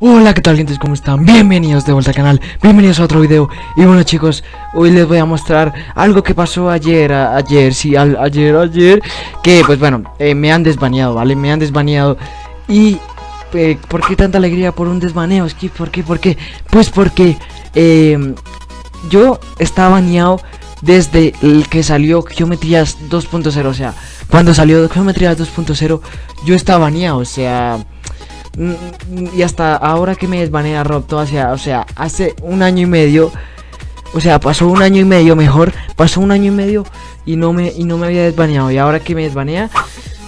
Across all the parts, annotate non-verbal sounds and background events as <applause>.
Hola, ¿qué tal gente? ¿Cómo están? Bienvenidos de vuelta al canal, bienvenidos a otro video Y bueno chicos, hoy les voy a mostrar algo que pasó ayer, ayer, sí, al- ayer, ayer Que pues bueno, eh, me han desbaneado, ¿vale? Me han desbaneado Y, eh, ¿por qué tanta alegría por un desbaneo? Es que, ¿por qué? ¿Por qué? Pues porque, eh, yo estaba baneado desde el que salió Geometrías 2.0 O sea, cuando salió Geometrías 2.0 yo estaba baneado, o sea... Mm, Y hasta ahora que me desbanea Rob hacia, o sea, hace un año y medio, o sea, pasó un año y medio mejor, pasó un año y medio y no me y no me había desbaneado y ahora que me desbanea,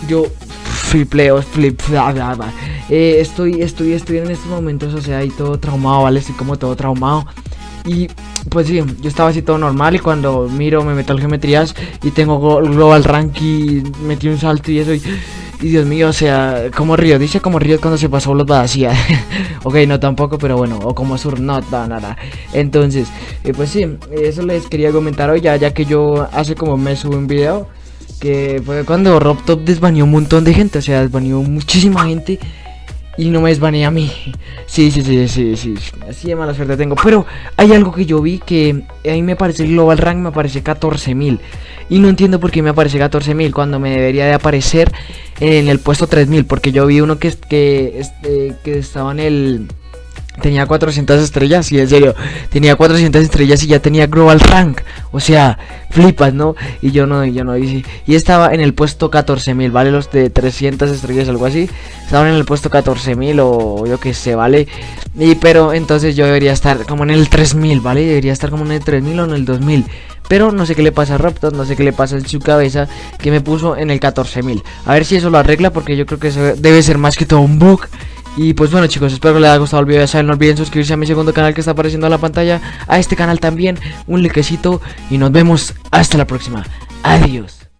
yo flipleo, flip, bla, bla, bla. Eh, estoy, estoy, estoy en estos momentos, o sea, ahí todo traumado, ¿vale? Estoy como todo traumado. Y pues sí, yo estaba así todo normal y cuando miro me meto al geometrías y tengo go- global rank y metí un salto y eso y, y Dios mío, o sea, como Río, dice como Río cuando se pasó los <laughs> vacía. ok, no tampoco, pero bueno, o como Sur, no, no, nada. Entonces, eh, pues sí, eso les quería comentar hoy ya, que yo hace como un mes subí un video que fue cuando Rob Top un montón de gente, o sea, desbaneó muchísima gente y no me desbaneé a mí. Sí, sí, sí, sí, sí. Así de mala suerte tengo. Pero hay algo que yo vi que a mí me parece el Global Rank, me aparece 14.000. Y no entiendo por qué me aparece 14.000 cuando me debería de aparecer en el puesto 3.000. Porque yo vi uno que, que, este, que estaba en el... Tenía 400 estrellas, y en serio, tenía 400 estrellas y ya tenía Global Rank. O sea, flipas, ¿no? Y yo no, yo no hice. Y estaba en el puesto 14.000, ¿vale? Los de 300 estrellas, algo así. Estaban en el puesto 14.000 o yo qué sé, ¿vale? Y pero entonces yo debería estar como en el 3000, ¿vale? Debería estar como en el 3000 o en el 2000. Pero no sé qué le pasa a Raptor, no sé qué le pasa en su cabeza que me puso en el 14000. A ver si eso lo arregla porque yo creo que eso debe ser más que todo un bug. Y pues bueno chicos, espero que les haya gustado el video, ya saben, no olviden suscribirse a mi segundo canal que está apareciendo en la pantalla, a este canal también, un likecito y nos vemos hasta la próxima. Adiós.